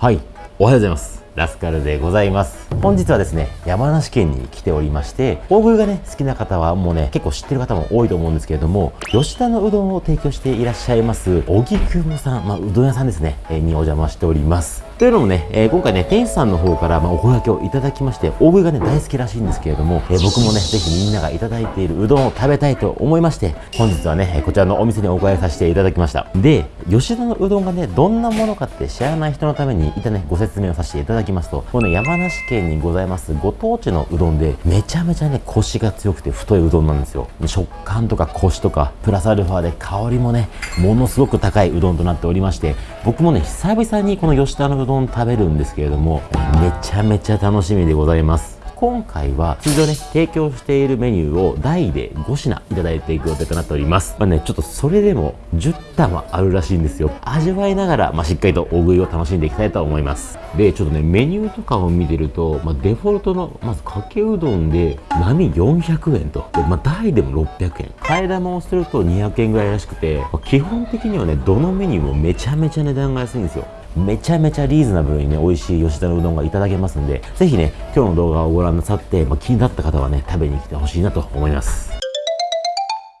はい。おはようございます。ラスカルでございます。本日はですね山梨県に来ておりまして大食いがね好きな方はもうね結構知ってる方も多いと思うんですけれども吉田のうどんを提供していらっしゃいます荻窪さん、まあ、うどん屋さんですね、にお邪魔しております。というのもね、えー、今回ね店主さんの方から、まあ、お声掛けをいただきまして大食いがね大好きらしいんですけれども、えー、僕もねぜひみんながいただいているうどんを食べたいと思いまして本日はねこちらのお店にお伺いさせていただきました。で吉田のうどんがねどんなものかって知らない人のためにいたねご説明をさせていただきますとこの、ね、山梨県にございますご当地のうどんでめちゃめちゃねコシが強くて太いうどんなんですよ。食感とかコシとかプラスアルファで香りもねものすごく高いうどんとなっておりまして僕もね久々にこの吉田のうどん食べるんですけれどもめちゃめちゃ楽しみでございます今回は通常ね、提供しているメニューを台で5品いただいていく予定となっております。まあね、ちょっとそれでも10玉あるらしいんですよ。味わいながら、まあ、しっかりと大食いを楽しんでいきたいと思います。で、ちょっとね、メニューとかを見てると、まあ、デフォルトの、まずかけうどんで、波400円と。で、まあ、台でも600円。替え玉をすると200円ぐらいらしくて、まあ、基本的にはね、どのメニューもめちゃめちゃ値段が安いんですよ。めちゃめちゃリーズナブルにね、美味しい吉田のうどんがいただけますんで、ぜひね、今日の動画をご覧なさって、まあ、気になった方はね、食べに来てほしいなと思います。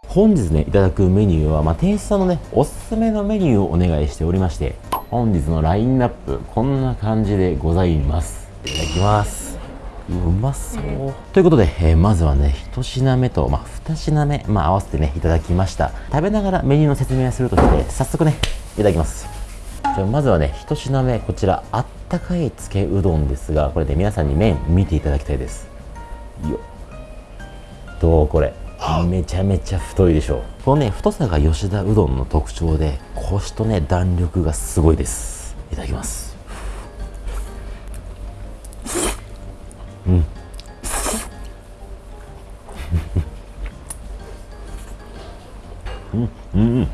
本日ね、いただくメニューは、まあ、店主さんのね、おすすめのメニューをお願いしておりまして、本日のラインナップ、こんな感じでございます。いただきます。うまそう。ということで、えー、まずはね、1品目と、まあ、2品目、まあ、合わせてね、いただきました。食べながらメニューの説明をするとして、早速ね、いただきます。じゃまずはね1品目こちらあったかいつけうどんですがこれで、ね、皆さんに麺見ていただきたいです。よどうこれ。めちゃめちゃ太いでしょこのね太さが吉田うどんの特徴でコシとね弾力がすごいです。いただきます。うんうん。うん。うん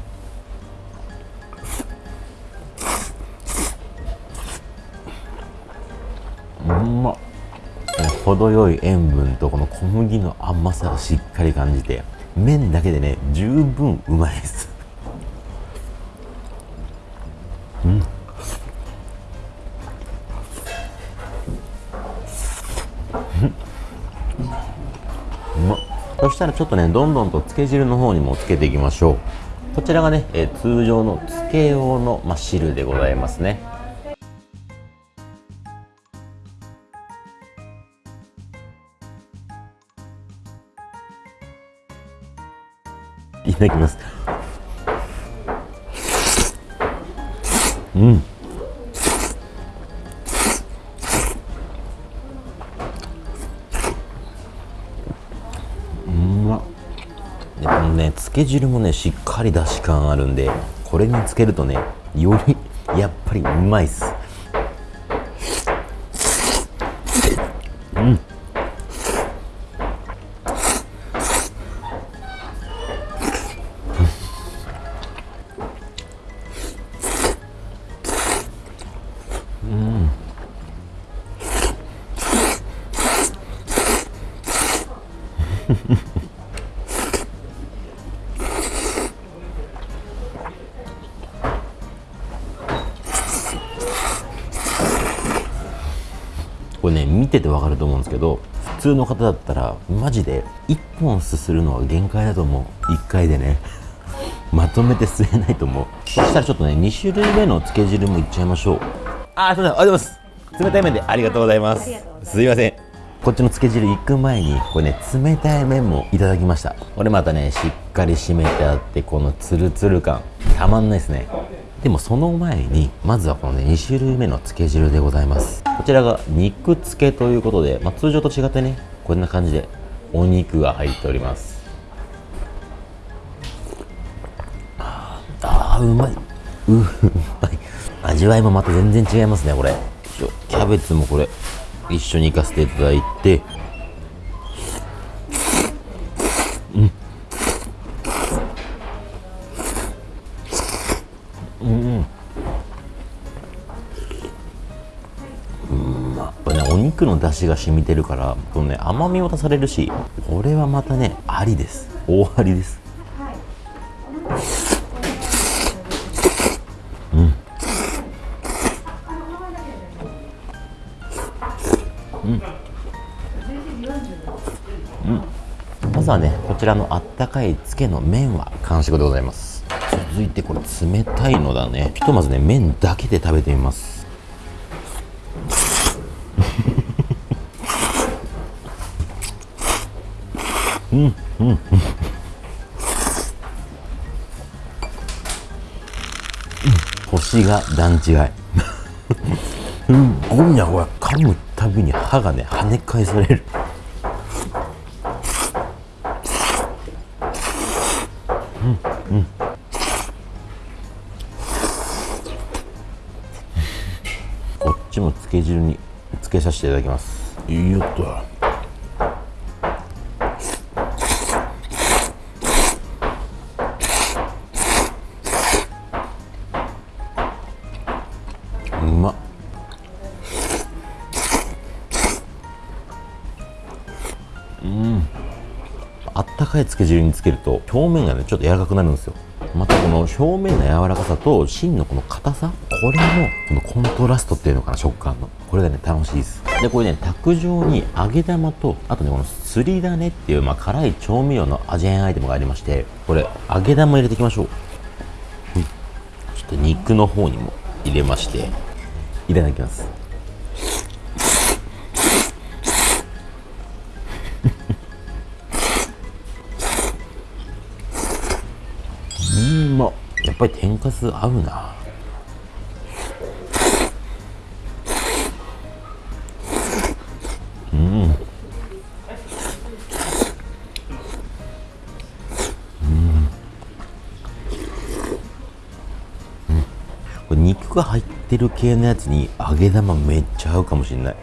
程よい塩分とこの小麦の甘さをしっかり感じて麺だけでね十分うまいです。うん。そしたらちょっとねどんどんとつけ汁の方にもつけていきましょう。こちらがね、え、通常のつけ用の、まあ、汁でございますね。ただきます。うん。うまでこのねつけ汁もねしっかりだし感あるんでこれにつけるとねよりやっぱりうまいっす。うん。ててわかると思うんですけど普通の方だったらマジで1本すするのは限界だと思う。1回でね。まとめて吸えないと思う。そしたらちょっとね2種類目のつけ汁もいっちゃいましょう。あすいません。ありがとうございます。冷たい麺でありがとうございます。すいません。こっちのつけ汁行く前にこれね冷たい麺もいただきました。これまたねしっかり締めてあってこのツルツル感。たまんないですねでもその前にまずはこのね2種類目のつけ汁でございます。こちらが肉つけということで、まあ、通常と違ってねこんな感じでお肉が入っております。ああうまい。うまい。味わいもまた全然違いますねこれ。キャベツもこれ一緒に行かせていただいて出汁が染みてるからこのね甘みも足されるしこれはまたねありです。大ありです、うん、まずはねこちらのあったかいつけの麺は完食でございます。続いてこれ冷たいのだね。ひとまずね麺だけで食べてみます。うんうん。うん。星が段違いすごいなこれ噛むたびに歯がね跳ね返されるうん。うん。こっちもつけ汁につけさせていただきますいいよっとかいつけ汁につけると表面がねちょっと柔らかくなるんですよ。またこの表面の柔らかさと芯のこの硬さこれのこのコントラストっていうのかな食感の。これがね楽しいです。でこれね卓上に揚げ玉とあとねこのすりだねっていう、まあ、辛い調味料の味変アイテムがありましてこれ揚げ玉入れていきましょう、ちょっと肉の方にも入れましていただきます。っぱり天かす合うな。うん。これ肉が入ってる系のやつに揚げ玉めっちゃ合うかもしれない。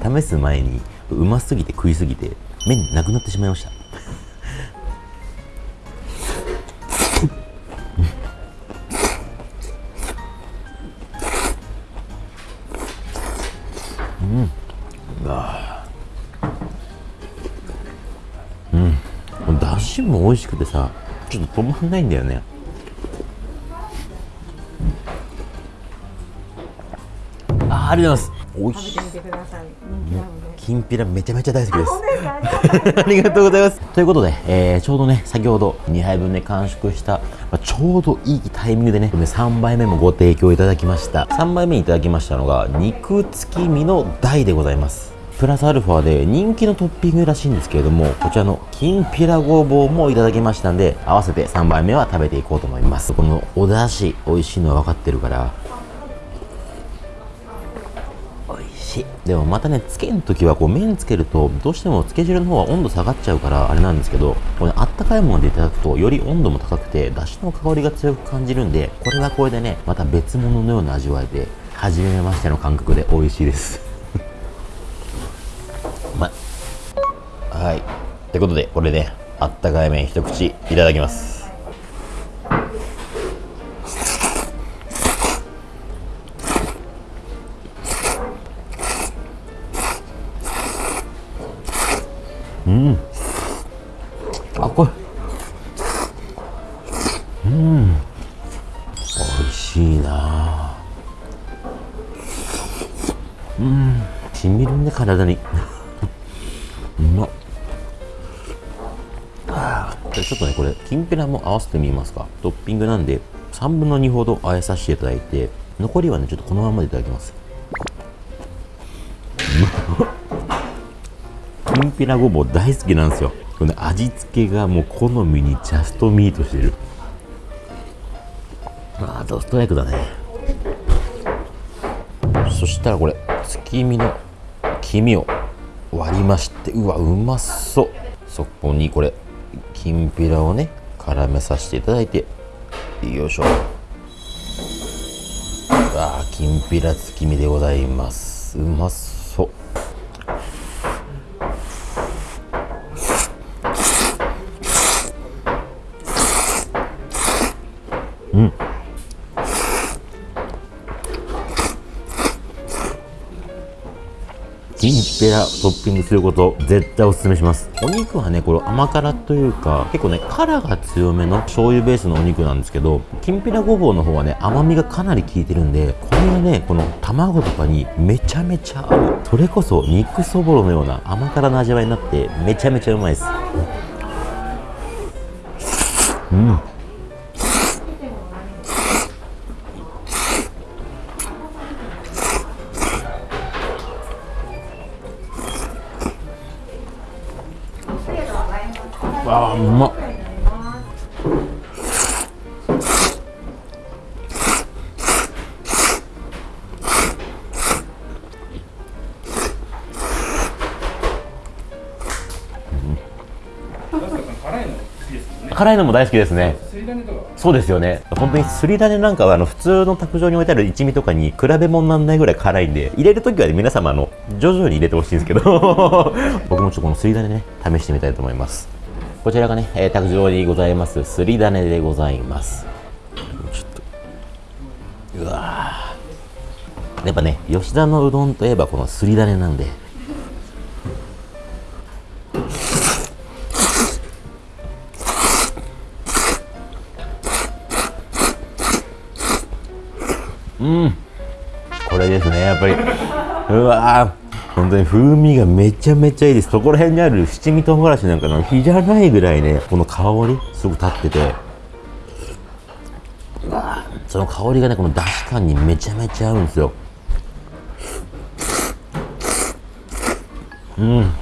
試す前にうますぎて食いすぎて麺なくなってしまいました。うん。あうん。このだしも美味しくてさちょっと止まんないんだよね。あーありがとうございます。美味しい。きんぴらめちゃめちゃ大好きです ありがとうございます。とい。うことで、えーちょうどね、先ほど2杯分ね、完食した、まあちょうどいいタイミングでね、3杯目もご提供いただきました。3杯目いただきましたのが、肉付き身の大でございます。プラスアルファで人気のトッピングらしいんですけれども、こちらのきんぴらごぼうもいただきましたんで、合わせて3杯目は食べていこうと思います。このお出汁、美味しいのは分かってるから、し。でもまたねつけん時はこう麺つけるとどうしてもつけ汁の方は温度下がっちゃうからあれなんですけどこれあったかいものでいただくとより温度も高くてだしの香りが強く感じるんでこれはこれでねまた別物のような味わいで初めましての感覚で美味しいです。う まいはい。ってことでこれねあったかい麺一口いただきます。うん。あこれ。うん。美味しいな。うん。しみるね体に。うまっ。ああちょっとねこれきんぴらも合わせてみますか。トッピングなんで3分の2ほど和えさせていただいて残りはねちょっとこのままでいただきます。きんぴらごぼう大好きなんですよ。この味付けがもう好みにジャストミートしてる。ああとストライクだね。そしたらこれ月見の黄身を割りましてうわうまそう。そこにこれきんぴらをね絡めさせていただいてよいしょ。あきんぴら月見でございます。うまそう。きんぴらトッピングすること絶対おすすめします。お肉はねこれ甘辛というか結構ね辛が強めの醤油ベースのお肉なんですけどきんぴらごぼうの方はね甘みがかなり効いてるんでこれがねこの卵とかにめちゃめちゃ合う。それこそ肉そぼろのような甘辛な味わいになってめちゃめちゃうまいです。うん。辛いのも大好きですね。そうですよね。本当にすり種なんかはあの普通の卓上に置いてある一味とかに比べ物にならないぐらい辛いんで入れるときはね皆様あの徐々に入れてほしいんですけど 僕もちょっとこのすり種ね試してみたいと思います。こちらがね、えー卓上にございますすり種でございます。ちょっと。うわやっぱね吉田のうどんといえばこのすり種なんでこれですねやっぱり。うわー。本当に風味がめちゃめちゃいいです。そこら辺にある七味唐辛子なんかの火じゃないぐらいねこの香りすごく立ってて。うわー。その香りがねこのだし感にめちゃめちゃ合うんですよ。うん。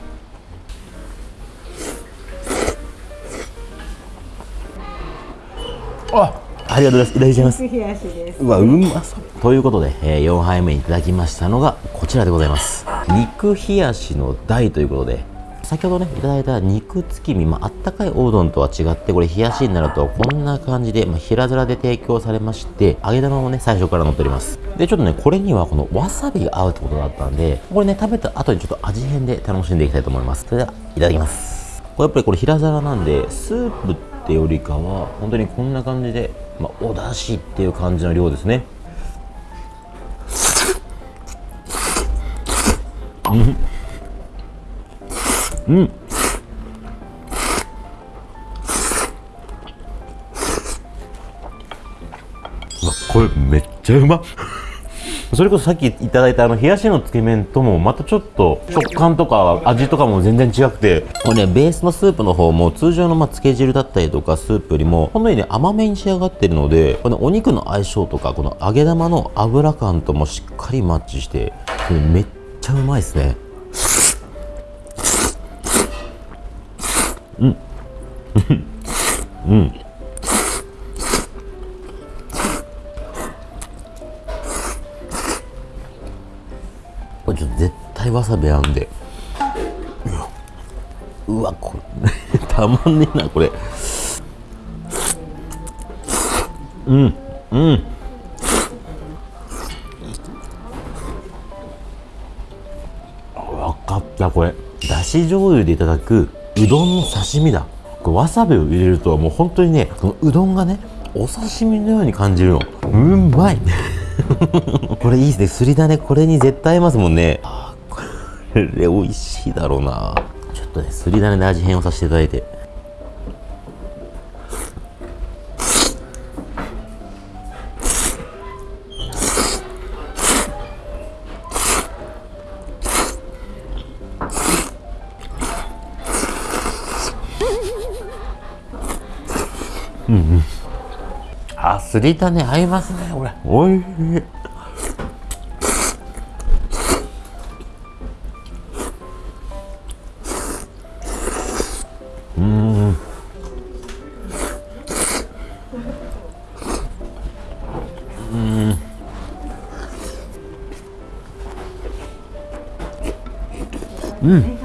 あありがとうございます。いただきます冷やしです。うわうまそう。ということで、えー4杯目いただきましたのがこちらでございます。肉冷やしの大ということで先ほどねいただいた肉月見、まああったかいおうどんとは違ってこれ冷やしになるとこんな感じで、まあ、平皿で提供されまして揚げ玉もね最初から乗っております。でちょっとねこれにはこのわさびが合うってことだったんでこれね食べた後にちょっと味変で楽しんでいきたいと思います。それではいただきます。これやっぱりこれ平皿なんでスープってよりかは本当にこんな感じで、まあ、お出汁っていう感じの量ですね。うわこれめっちゃうまっ。それこそさっきいただいたあの冷やしのつけ麺ともまたちょっと食感とか味とかも全然違くて。これねベースのスープの方も通常のまあつけ汁だったりとかスープよりもほんのりね甘めに仕上がってるのでこのお肉の相性とかこの揚げ玉の油感ともしっかりマッチしてこれめっちゃうまいですね。うん。うん。これちょっと絶対わさび合うんで。うわこれ。たまんねえなこれ。うんうん。わかったこれ。だし醤油でいただくうどんの刺身だ。これわさびを入れるともう本当にねこのうどんがねお刺身のように感じるの。うまい。これいいですね。すりだね。これに絶対合いますもんね。あこれ美味しいだろうな。ちょっとねすりだねで味変をさせていただいて。うんうん。あすりだね。合いますねこれ。おいしい。うん。うん。うん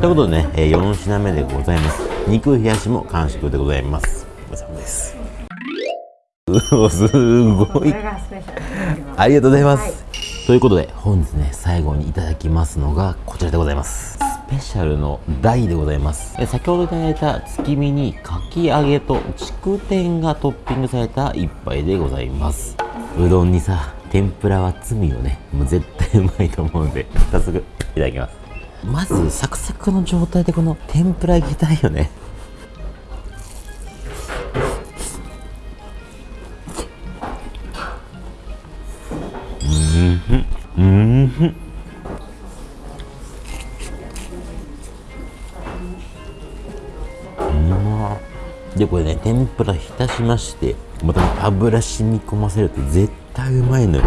ということでね、えー、4品目でございます。肉冷やしも完食でございます。すごい。ありがとうございます、ということで本日ね最後にいただきますのがこちらでございます。スペシャルの大でございます。先ほどいただいた月見にかき揚げと筑天がトッピングされた一杯でございます。うどんにさ天ぷらは罪よね。もう絶対うまいと思うんで早速いただきます。まずサクサクの状態でこの天ぷらいきたいよね。でこれね天ぷら浸しましてまた油染み込ませると絶対うまいのよ。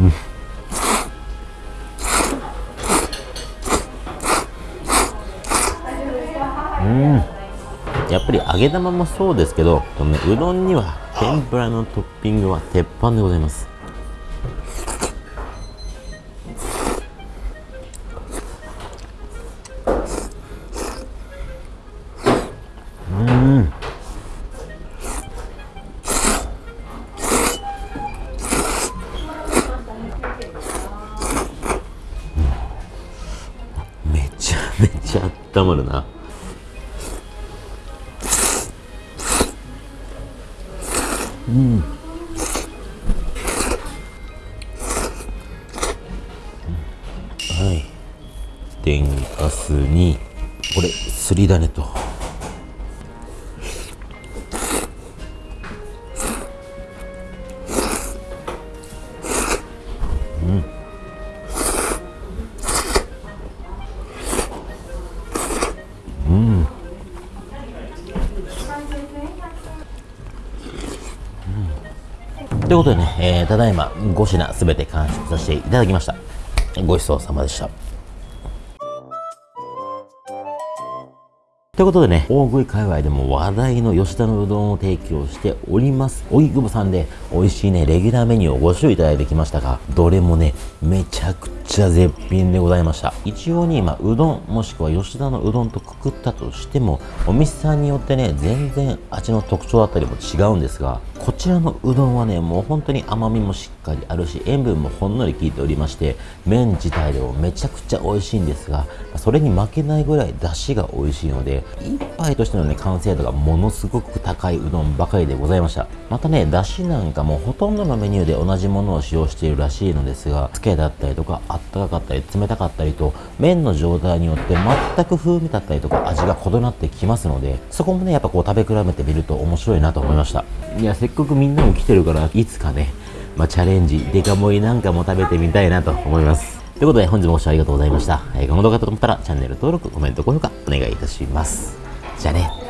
うんうん。やっぱり揚げ玉もそうですけどこの、ね、うどんには天ぷらのトッピングは鉄板でございます。温まるな。うん。はい。天かすにこれすりだねと。うん。ということでね、えーただいま5品すべて完食させていただきました。ごちそうさまでした。ということでね、大食い界隈でも話題の吉田のうどんを提供しております。荻窪さんで美味しいね、レギュラーメニューをご賞いただいてきましたが、どれもね、めちゃくちゃ絶品でございました。一応に、まあ、うどん、もしくは吉田のうどんとくくったとしても、お店さんによってね、全然味の特徴だったりも違うんですが、こちらのうどんはね、もう本当に甘みもしっかりあるし、塩分もほんのり効いておりまして、麺自体でもめちゃくちゃ美味しいんですが、それに負けないぐらい出汁が美味しいので、一杯としてのね、完成度がものすごく高いうどんばかりでございました。またね、出汁なんかもほとんどのメニューで同じものを使用しているらしいのですが、つけだったりとか、あったかかったり、冷たかったりと、麺の状態によって全く風味だったりとか味が異なってきますので、そこもね、やっぱこう食べ比べてみると面白いなと思いました。いや、せっかくみんなも来てるから、いつかね、まあ、チャレンジ、デカ盛りなんかも食べてみたいなと思います。ということで、本日もご視聴ありがとうございました。えーこの動画だと思ったら、チャンネル登録、コメント、高評価、お願いいたします。じゃあね。